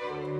Bye.